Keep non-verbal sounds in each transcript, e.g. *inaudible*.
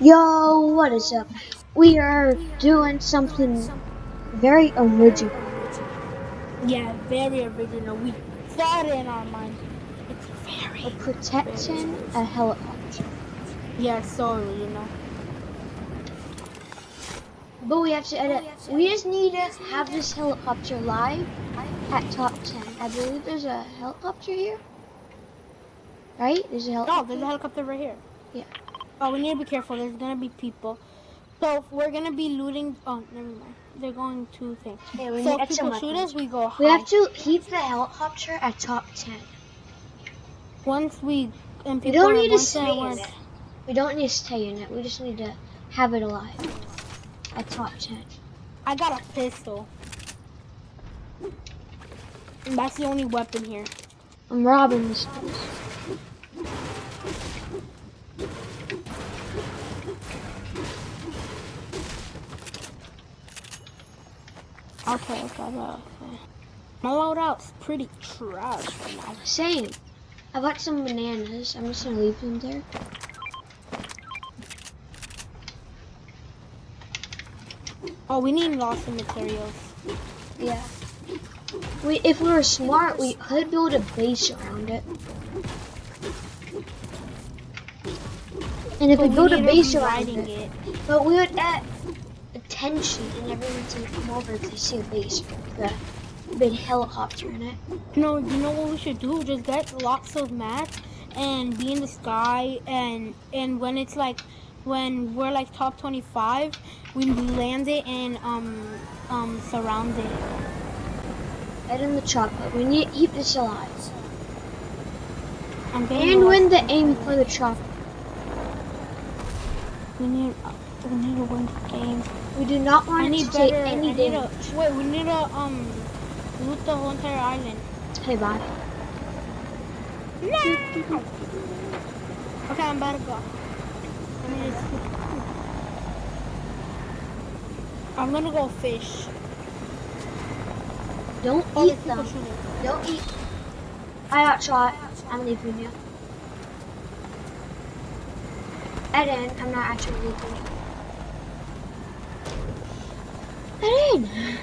Yo, what is up? We are doing something very original. Yeah, very original. We thought in our mind. It's very. We're protecting a helicopter. Yeah, sorry, you know. But we have to edit. We just need to have this helicopter live at top 10. I believe there's a helicopter here. Right? There's a helicopter. there's a helicopter right here. Yeah. Oh, we need to be careful. There's gonna be people. So if we're gonna be looting. Oh, never mind. They're going to think. Okay, we So need if people shoot weapons. us, we go high. We have to keep the helicopter at top 10. Once we and We don't need to stay in it. We don't need to stay in it. We just need to have it alive at top 10. I got a pistol. And that's the only weapon here. I'm robbing this place. Okay, okay, okay. My loadout's pretty trash right now. Same. I got some bananas. I'm just gonna leave them there. Oh, we need lots of materials. Yeah. We, if we were smart, we could build a base around it. And if But we build a base around it, it. but we would add attention and everyone's gonna come over if they see a base with a big helicopter in it. No, you know what we should do? Just get lots of mats and be in the sky and and when it's like when we're like top 25, we land it and um um surround it. Head in the chopper. We need to keep this alive. I'm And win the aim for the chopper. we need we need to win the game. We do not want need to take better. any I need damage. a wait. We need to um loot the whole entire island. Hey, bye. No. Okay, I'm about to go. Let me just- I'm gonna go fish. Don't Oh, eat them. Don't eat. I got shot. I'm leaving you. Eden, I'm not actually leaving you. Eden!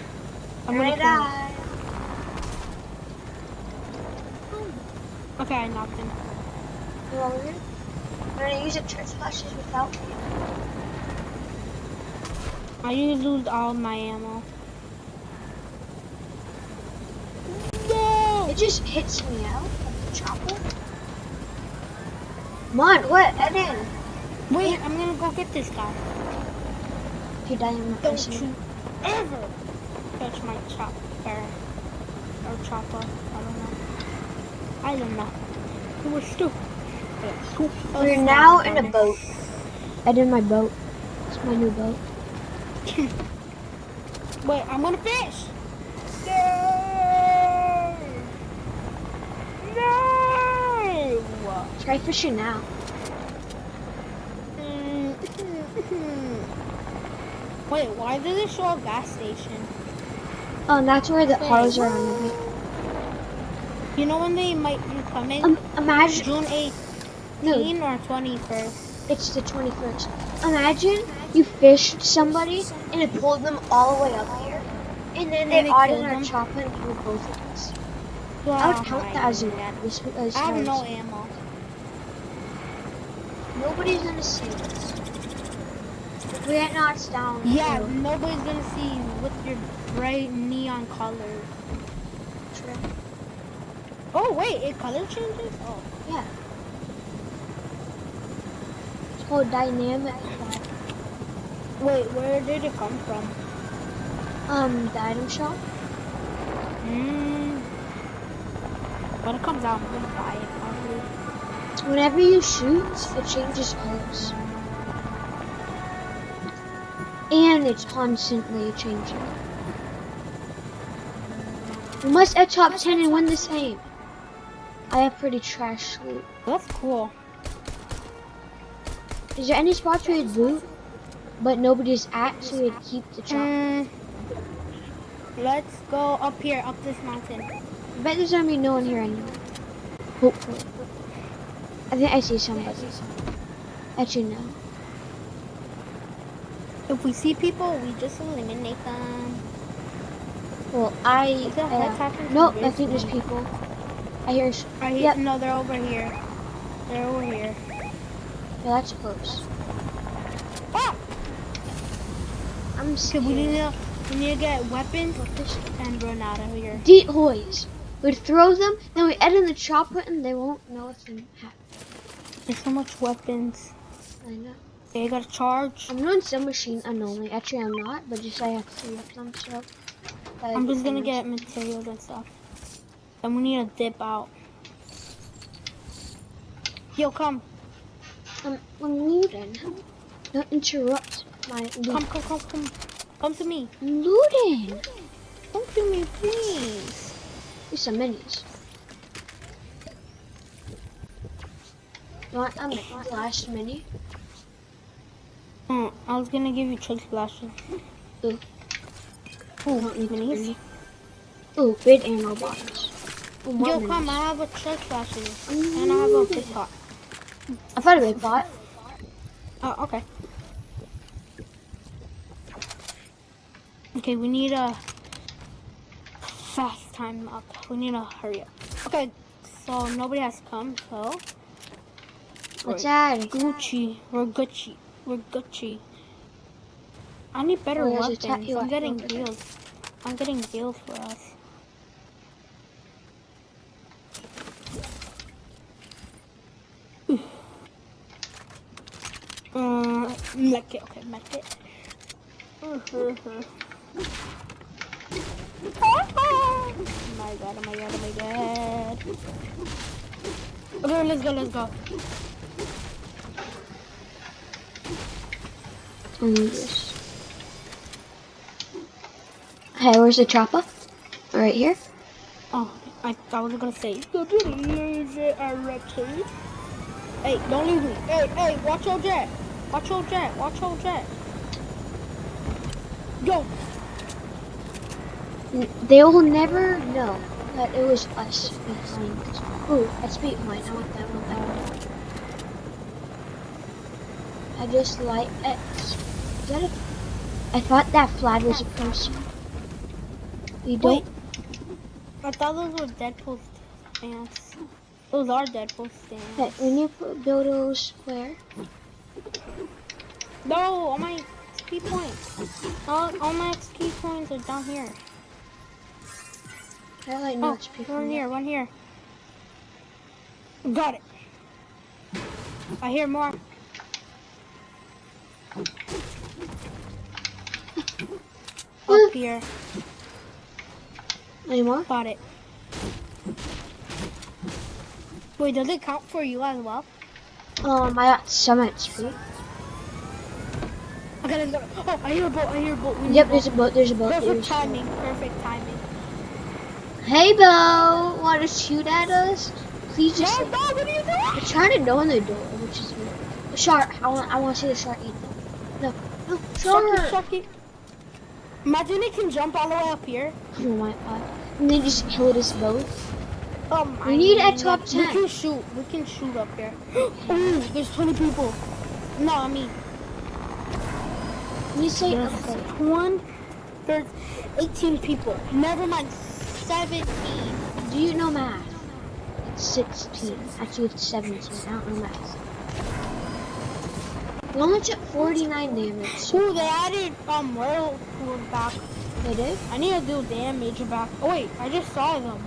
I'm gonna gonna die. Okay, I knocked him. You want me? I'm gonna use a chug splashes without me. I used all my ammo. No! It just hits me out of the chopper. Come on, what? Eden! Wait, I'm gonna go get this guy. If you die, I'm not Don't missing you ever touch my chopper. Or chopper. I don't know. I don't know. You were stupid. We're now in a boat. Eden, my boat. It's my new boat. *laughs* Wait, I'm gonna fish. No! No! Try fishing now. Wait, why does it show a gas station? Oh, and that's where the Wait. cars are on the. You know when they might be coming? Um, imagine. June 18th No, or 21st? it's the 21st. Imagine you fished somebody and it pulled them all the way up here. And then they And they got in our chopper and killed both of us. I Wow. would count that as a win. This, this I have no ammo. Nobody's gonna see us. We get knocked down, Yeah, we'll- nobody's gonna see you with your bright neon colors. True. Oh wait, it color changes? Oh. Yeah. It's called dynamic. Wait, where did it come from? Um, the item shop. Mm. When it comes out, I'm gonna buy it probably. Whenever you shoot, it changes colors. And it's constantly changing. We must at top 10 and win this game. I have pretty trash loot. That's cool. Is there any spots where you'd loot, but nobody's at, so we'd keep the chop? Mm. Let's go up here, up this mountain. I bet there's gonna be no one here anymore. Hopefully. I think I see somebody. Actually, no. If we see people, we just eliminate them. Well, I. Uh, to nope, I think there's people. I hear. I hear... Yep. No, they're over here. They're over here. Yeah, that's close. Ah! I'm scared. we need to we need to get weapons and run out of here. Decoys. We'd throw them, then we add in the chopper, and they won't know what's in happening. There's so much weapons. I know. Okay, I got a charge. I'm doing some submachine unknowingly. Actually, I'm not, but just I have three of them, so. I'm just gonna get materials and stuff. And we need to dip out. Yo, come. I'm, I'm looting. Don't interrupt my Come, loot. come, come, come. Come to me. I'm looting. Come to me, please. There's some minis. You want a mi- last mini? Mm, I was gonna give you chug splashes. Ooh. Ooh, Don't need minis. Ooh, big ammo bottles. Ooh, Yo, come, I have a chug splashes. And I have a pick pot. I thought a big pot. Oh, okay. Okay, we need a fast time up. We need to hurry up. Okay, so nobody has come, so What's that? Gucci. We're Gucci. We're Gucci. I need better Oh, weapons. I'm getting deals. I'm getting deals for us. *sighs* Uh, make it. Okay, make it. Oh *laughs* my god, oh my god, oh my god. Okay, let's go, let's go. This. Hey, where's the chopper? Right here. Oh, I, I was gonna say. Hey, don't leave me. Hey, hey, watch your jet. Watch your jet. Watch your jet. Go. They will never know that it was us behind. Ooh, that's beat mine. I want that one. That one. I just like it. That a? I thought that flag was a person. You don't. Wait. I thought those were Deadpool stance. Those are Deadpool Hey, stance. when you put build those where? No, all my XP points. All, all my XP points are down here. I like Oh, notes people. one here, one here. Got it. I hear more. Up here. Any more? Got it. Wait, does it count for you as well? Um, I got some XP. Okay, let's go. Oh, I hear a boat. I hear a boat. We Yep, a there's a boat. There's a boat. Perfect There's timing. Perfect timing. Hey, Bo, want to shoot at us? Please just. No, no, what are you doing? I'm trying to know in the door, which is weird. Shark. I want. I want to see the shark eat them. No, no, Sharky, shark. sharky. Imagine it can jump all the way up here. Oh my god. And they just killed us both. Oh my We need oh a top 10. We can shoot. We can shoot up here. *gasps* Ooh, there's 20 people. No, I mean, you say there's okay, one. There's 18 people. Never mind, 17. do you know math? It's 16. Actually, it's 17. I don't know math. Only took 49 damage. Ooh, they added um whirlpool back. They did? I need to do damage back. Oh wait, I just saw them.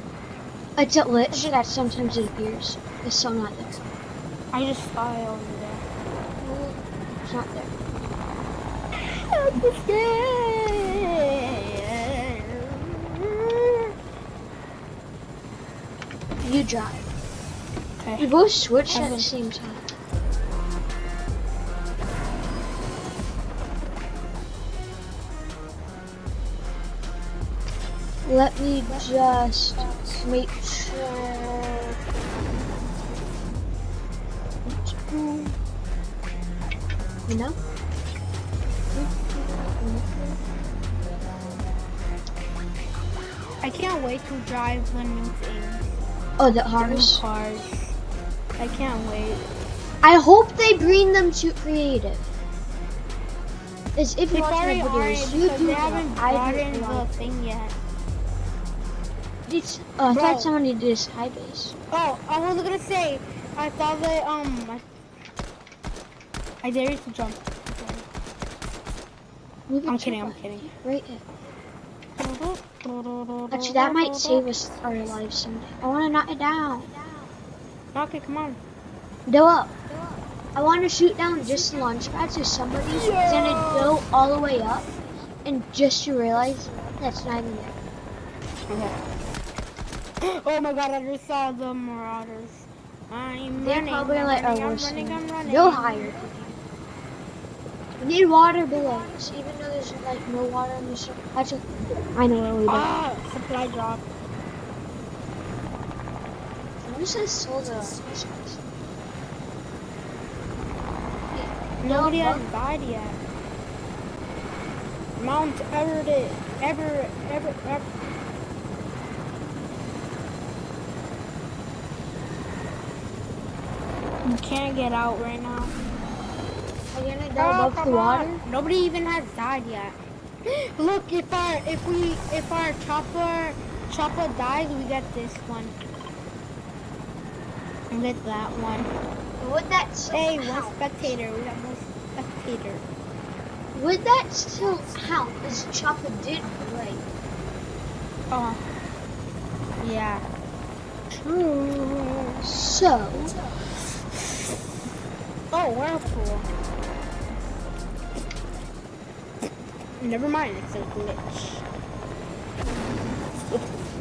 It's a glitch that sometimes it appears. It's still not there. I just saw it over there. Well, It's not there. I'm scared. You drive. We both switched at the same time. Let me just make sure. You know? I can't wait to drive oh, the new things. Oh, the The cars. I can't wait. I hope they bring them to creative. is if They you watch my videos, you do they haven't I brought do in a lot. the thing yet. It's, oh, I Bro. thought somebody did this high base. Oh, I was gonna say, I thought that, um, I, I dare you to jump. It I'm kidding, I'm kidding. Right here. Actually, that might *laughs* save us our lives someday. I want to knock it down. Okay, come on. Go up. I want to shoot down just the launch pad so somebody's gonna go all the way up, and just to realize that's not even there. Okay. *gasps* Oh my god, I just saw the Marauders. I'm They're running, probably I'm like running, I'm running, I'm running. Go higher. We need water below us, even though there's like no water in the ship. Actually, I know where we go. Ah, supply drop. I'm just gonna slow the. Nobody No, has died yet. Mount Everett, Ever, Ever, Ever. You can't get out right now. Are you gonna go oh, above the water? on. Nobody even has died yet. *gasps* Look, if our if we if our chopper chopper dies, we get this one. We get that one. Would that Hey, one spectator. We have one spectator. Would that still count as Chopper did break? Oh. Yeah. True. So, Oh, whirlpool. Never mind, it's a glitch.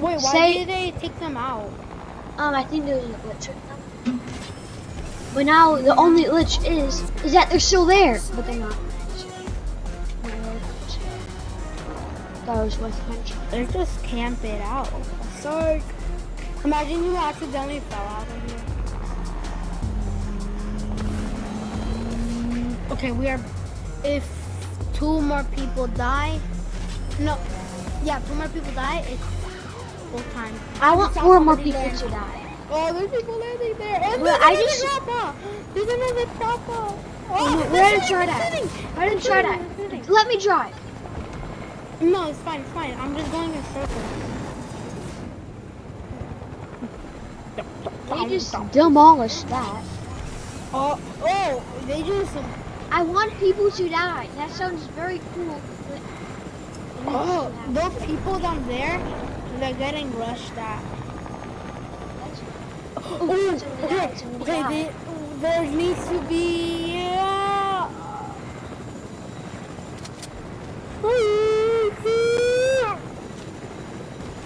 Wait, why Say- did they take them out? um, I think there was a glitch with them. But now the only glitch is is that they're still there, but they're not. That was worth mentioning. They just camp it out. So, imagine you accidentally fell out of here. Okay, we are. If two more people die, no, yeah, two more people die, it's full time. I want saw four more people land. to die. Oh, there's people landing there. And Well, there's I another just- chopper. There's another chopper. Oh, Oh, we're there's gonna try another that. sitting. I didn't try that. Let me drive. No, it's fine, it's fine. I'm just going in circles. They just demolished that. Oh, oh, they just. I want people to die. That sounds very cool. Oh, those people down there, they're getting rushed at. Oh, Ooh, okay, okay, they, there needs to be. Uh,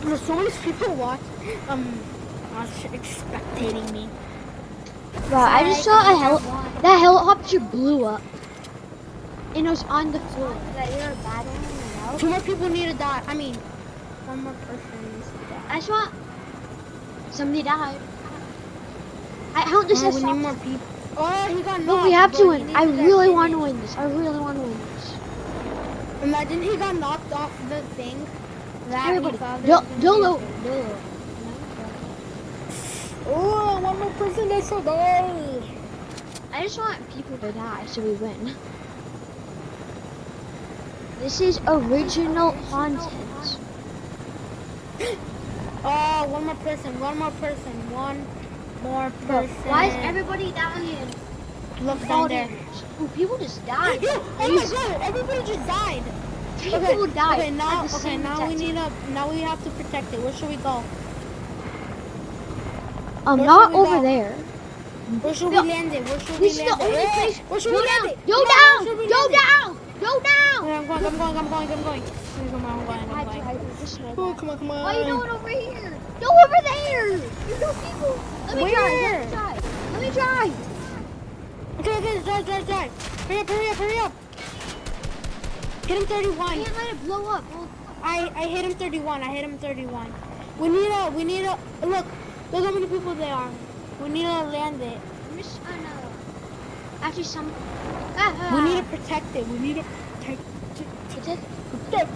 there's so many people watch, um, watch, spectating me. Wow, I just saw a hel that helicopter blew up. And it was on the floor. That they were battling out. Two more people need to die. I mean, one more person needs to die. I saw somebody died. I how this Oh, is we need more people. Oh, he got knocked. But we have to win. I really want to win this. I really want to win this. Imagine he got knocked off the thing. That Everybody, he thought do- there was Dolo, Dolo. Oh, one more person needs to die. I just want people to die so we win. This is original content. *gasps* Oh, one more person. One more person. One more person. Why is everybody dying? Look Fall down there. Ooh, people just *laughs* died. Oh my god! Everybody just died. People died. Okay, now, okay, now we need a. Now we have to protect it. Where should we go? Um, where not over go? there. Where should No. we land it? Where should we This is land it? only Hey, place. Where should we land it? Go down. Go down. Go down. Okay, I'm going. I'm going. I'm going. I'm going. Okay, Come on, I'm going. I I'm going. tried to just know Oh, come on, come on. Why are you doing over here? Go over there. There's no people. Let me drive. Let me drive. Let me drive. Okay, okay, drive, drive, drive. Hurry up, hurry up, hurry up. Hit him I 31. can't let it blow up. Well, I, I hit him 31. I hit him 31. We need a, we need a, look, look how many people there are. We need to land it. I'm just trying some. Ah, We need to protect it. We need to protect it. Protect. Protect.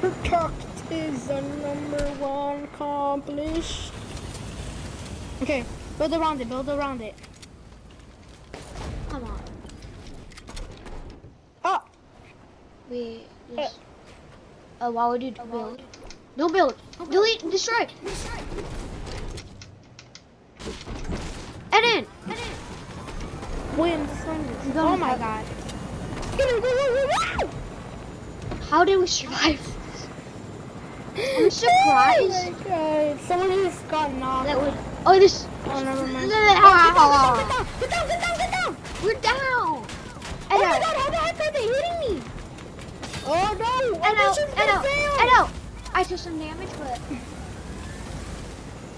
Protect is the number one accomplished. Okay, build around it, build around it. Come on. Oh. we just. Uh, why would you build? No build. Delete. Destroy. Eden. William, is- I'm Oh my god. Get him, go, go, go, go! How did we survive? I'm *laughs* Oh surprised my god. Someone just got knocked. that would. Oh, this. Oh, never mind. *laughs* Ah, Get down, get down, get down, *laughs* get down! We're down. Oh my god, how the heck are they hitting me? Oh no! Oh, this is gonna Edo. fail. Edo. I took some damage, but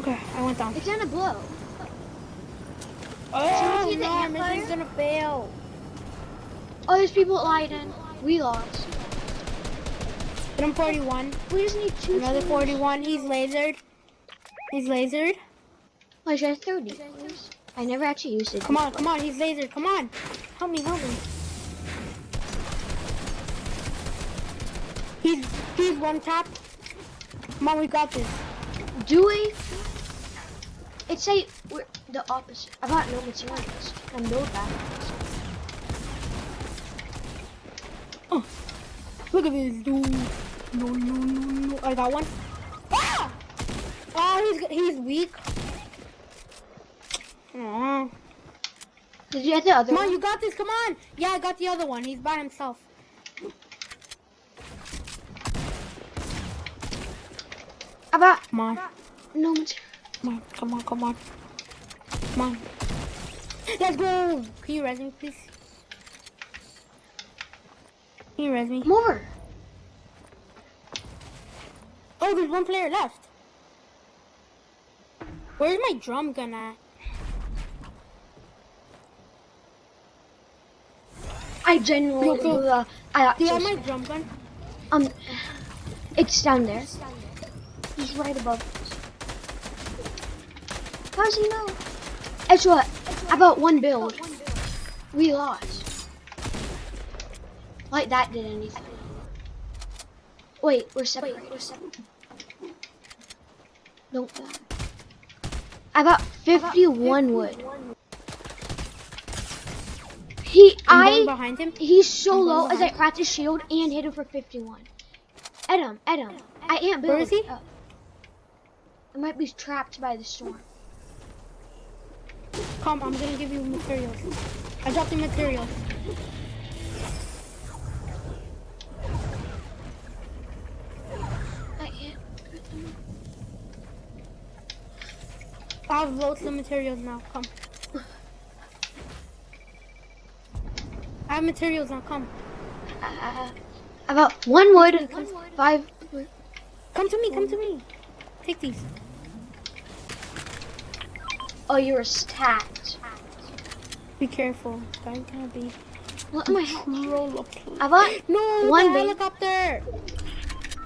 Okay, I went down. it's gonna blow. Oh see the no, ant mission's gonna fail. Oh, there's people at Leiden. We lost. Hit him 41. We just need two. Another teams. 41. He's lasered. He's lasered. Oh, should I throw these? I never actually used it. Come on, come on. He's lasered. Come on. Help me, help me. He's he's one tap. Come on, we got this. Do we? It's a we're the opposite. I got no materials and no batteries. Oh, look at this dude. No, no, no, no. I got one. Ah! Oh, he's he's weak. Aw. Did you get the other Come on, you got this. Come on. Yeah, I got the other one. He's by himself. I got Come on. no material. Come on, come on, come on. Come on. Let's go! Can you res me, please? Can you res me? More! Oh, there's one player left. Where's my drum gun at? I genuinely Look, look. uh, I Do you have my drum gun? um it's down there. He's right above us. How does he know? It's what? About one build. We lost. Like that did anything. Wait, we're separated. Don't die. I got 51 wood. He, I, behind him. he's so low as I cracked his shield and hit him for 51. Edom, Edom, I am. build. Where is he? Uh, I might be trapped by the storm. Come, I'm gonna give you materials. I dropped the materials. I can't. I have loads of materials now. Come. I have materials now. Come. Uh, got one wood, five. wood. Come to me. Come to me. Take these. Oh, you were stacked. Be careful. Guys, gonna be What am I? ha- roll up. I got No, One the helicopter.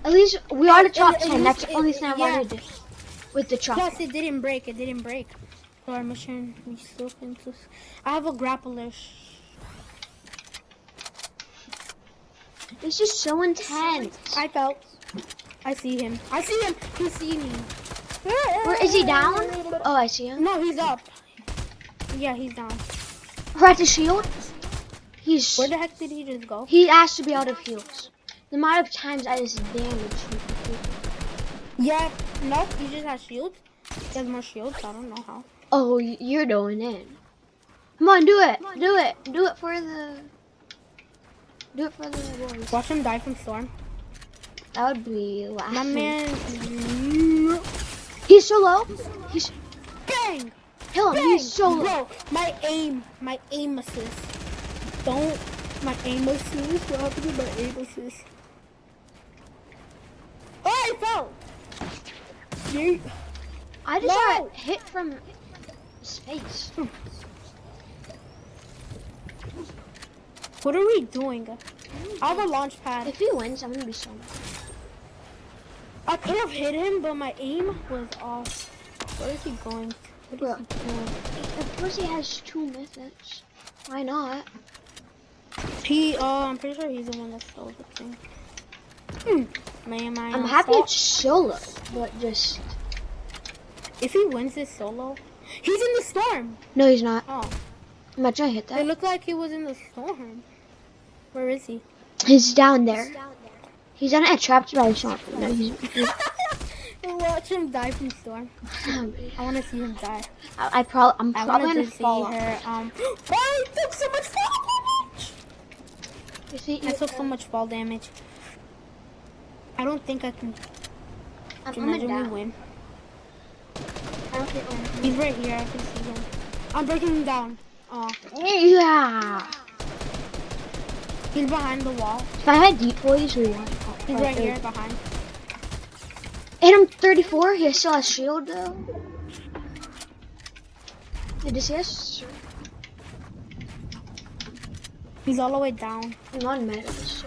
at least we are the top ten. That's the only thing I yeah. wanted to do with the truck. Plus, it didn't break. It didn't break. So our mission, we still can. I have a grappler. This is so intense. I felt. I see him. I see him. He see me. Where is he down? Oh, I see him. No, he's up. Yeah, he's down. Right the shield. He's Where the heck did he just go? he has to be out of heals. The amount of times I just damaged him. Yeah, no, He just has shields. He has more shields. I don't know how. Oh, you're going in. Come on, do it. Do it. Do it for the. Do it for the boys. Watch him die from storm. That would be My man. He's so low. He's Bang! kill him. Bang! He's so low. Bro, my aim, my aim assist. Don't, my aim assist. What happened to my aim assist? Oh, I fell. I just got hit from space. What are we doing? I have a launch pad. If he wins, I'm gonna be so mad. I could have hit him, but my aim was off. Where is he going? What Bro. is he doing? Of course, he has two methods. Why not? He, uh, I'm pretty sure he's the one that stole the thing. Hmm. Man, my I'm happy fault. it's solo, but just If he wins this solo, he's in the storm. no, he's not. Oh, Imagine I hit that. it looked like he was in the storm. Where is he? He's down there. He's on a trapped by a shot. No, he's, he's, Watch him die from storm. *laughs* I want to see him die. I, I probably I'm I probably wanted gonna to see fall. off. her. Um, *gasps* oh, I took so much fall damage. You see, I took so much fall damage. I don't think I can. I'm, I'm Imagine we win. I don't think I'm- He's right here. I can see him. I'm breaking him down. Oh, Yeah. he's behind the wall. If I had decoys, we won. He's right here behind. Hit him 34. He still has shield though. Did you see us? He's all the way down. I'm on med. So.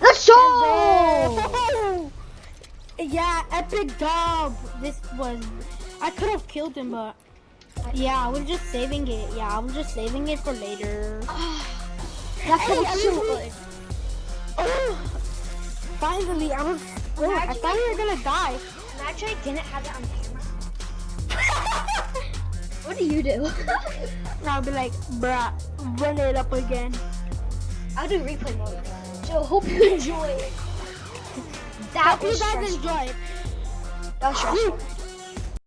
Let's go! Yeah, epic dub. This was. I could have killed him, but yeah, I was just saving it. Yeah, I was just saving it for later. *sighs* That's Hey, what I was so was- Oh, finally, I was. Oh, I thought you were gonna die. Imagine I didn't have it on camera. *laughs* What do you do? *laughs* I'll be like, bruh, run it up again. I'll do replay mode. So hope you enjoy. That Hope you guys stressful. enjoy. That was hmm. stressful.